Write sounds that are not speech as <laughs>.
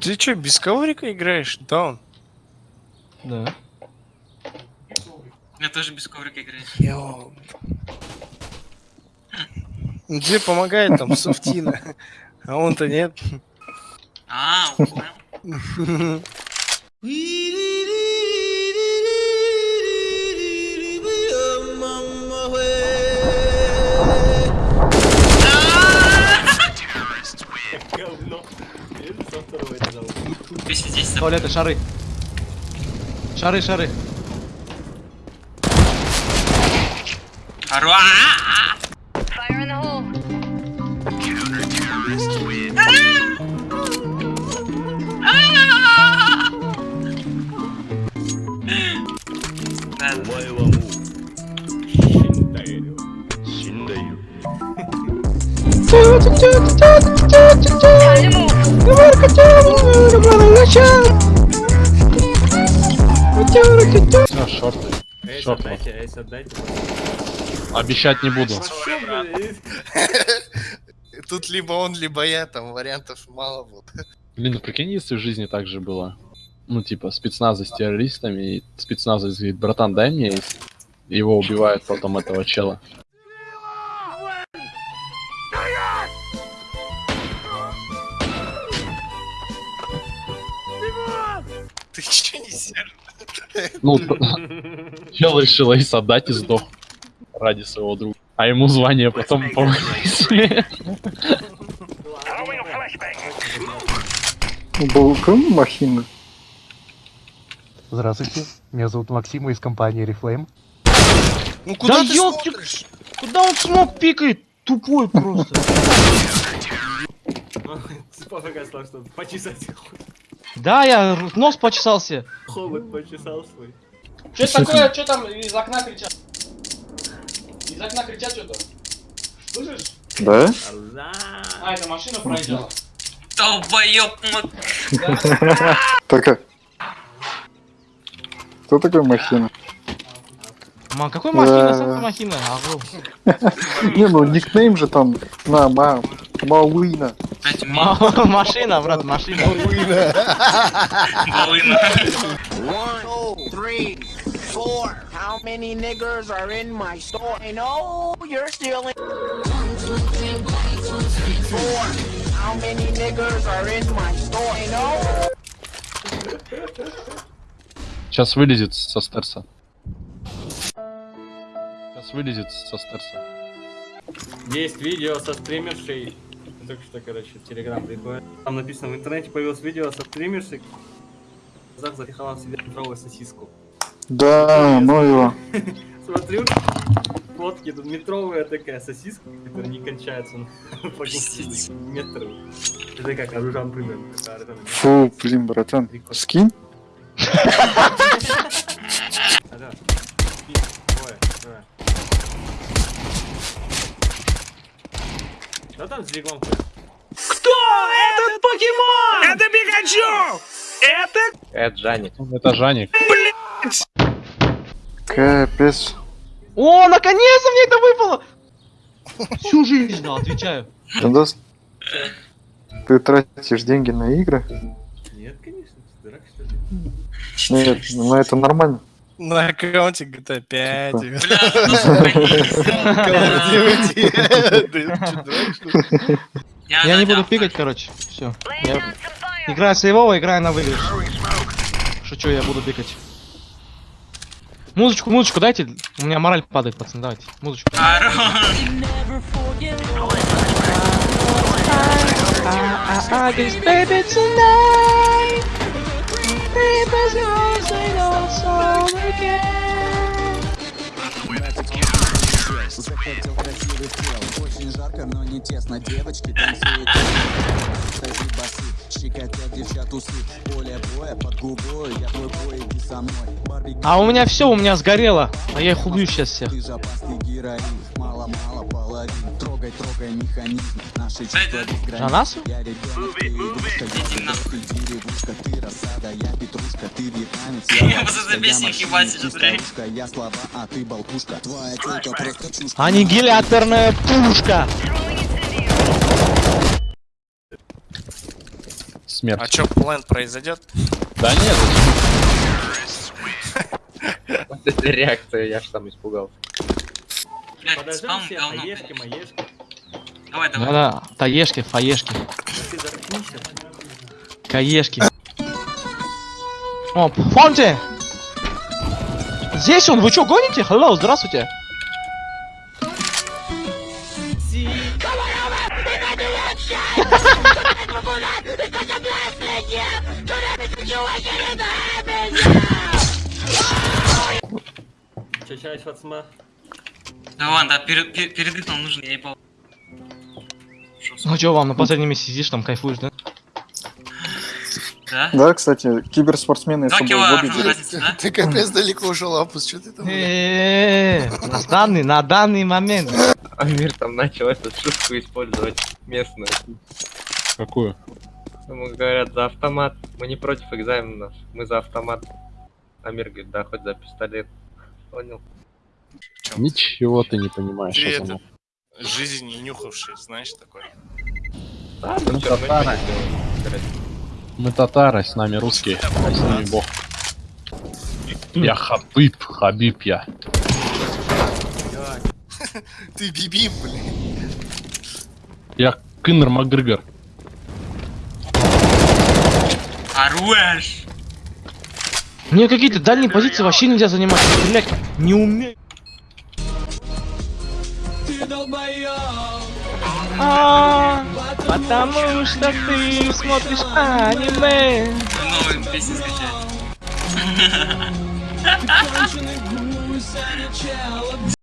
Ты чё, без коврика играешь? Даун. Да. Я тоже без коврика играю. Йо. Ну, помогает там <laughs> софтина, а он-то нет. А, понял. Туалеты, шары. Шары, шары. Ору- Move. А, шорты. Шорт. Обещать не буду. Тут либо он, либо я, там вариантов мало вот. Блин, ну прикинь, если в жизни так же было. Ну, типа, спецназа с террористами, и спецназовец говорит, братан, дай мне, и его убивают потом этого чела. Ну, чел <laughs> решил Эйс отдать и сдох ради своего друга. А ему звание потом повысили. Балкон махина. Здравствуйте, меня зовут Максим из компании Reflame. Ну куда Да ты смотришь? Куда он смог пикает? Тупой просто. <laughs> Сказал, что почесать Да, я нос почесался. хобот почесал свой. Что это такое? Что там из окна кричат? Из окна кричат что-то. Слышишь? Да? А, это машина проезжала. Долбоёб, <laughs> Так. Кто такой махина? Мам, какой махина? Сам ты махина. <laughs> Не, ну никнейм же там на ма Мауина. Опять ми- Ма- <laughs> Машина, брат, машина. Волына. One, two, three, four. How many niggers are in my store? I know you're stealing. Four. How many niggers are in my store? I know. Сейчас вылезет со стерса. Сейчас вылезет со стерса. Есть видео со стримершей. Только что, короче, в Телеграм приходит. Там написано, в интернете появилось видео со стримершей. Глазах запихала в себе метровую сосиску. Да, ну его. <laughs> Смотрю, фотки, тут метровая такая сосиска, которая не кончается <laughs> по Пиздец. метру. Это как оружан примерно. такая оружан. Фу, блин, братан. Скинь? <laughs> там с двигом? Это Жаник. Это Жаник. Капец. О, наконец-то мне это выпало! Всю жизнь ждал, отвечаю. Дандос, Ты тратишь деньги на игры? Нет, конечно, ты дурак что ли? Нет, ну это нормально. На аккаунте GTA 5. Бля, ну? Я не буду пикать, короче. Все. Играю сейвово, играю на выигрыш. Шучу, я буду пикать. Музычку, музычку дайте. У меня мораль падает, пацаны, давайте. Музычку. Захотел красивых тел, очень жарко, но не тесно. Девочки танцуют, стажи басы, щекотят девчат усы. Поле боя под губой, я твой бой, иди со мной. Барби А у меня все, у меня сгорело. А я их убью сейчас всех. ты же опасный героин, мало мало половин Трогай, трогай механизм Наши чувства безграничны нас? Я ребенок, ты игрушка Я ты деревушка, ты рассада Я петрушка, ты вьетнамец Я это ловушка, я слова, а ты болтушка Твоя тёлка просто чушка Аннигиляторная пушка! Смерть. А чё, план произойдет? Да нет, <laughs> Вот эта реакция, я ж сам испугался. Блядь, Подождем спам все, говно. аешки, блядь. маешки. Давай, давай. Да-да, таешки, фаешки, Ты заткнись. каешки. О, Фонте! Здесь он, вы чё, гоните? Hello, здравствуйте. Чё, чай, Фацма? Да ладно, да, пере- пер- передых нам нужен, я ебал. Ну чё, вам на последнем месте сидишь, там кайфуешь, да? Да? Да, кстати, киберспортсмены с собой разница, да? Ты капец далеко ушел, Апус, что ты там? На данный, на данный момент. Амир там начал эту шутку использовать местную. какую? Ему говорят за автомат. Мы не против экзаменов, мы за автомат. Амир говорит, да, хоть за пистолет. Понял. Ничего ты не понимаешь. Ты это, жизнь не нюхавший, знаешь такой. Да, ну равно татары. Мы татары, с нами русские, а с ними бог. Я Хабиб, Хабиб я. <laughs> Ты бибим, блин. Я Кынр Макгрегор. Хорош! Мне какие-то дальние позиции вообще нельзя занимать. Стрелять не умею. А, Потому что ты смотришь аниме. Новую песню скачать. <laughs> <laughs>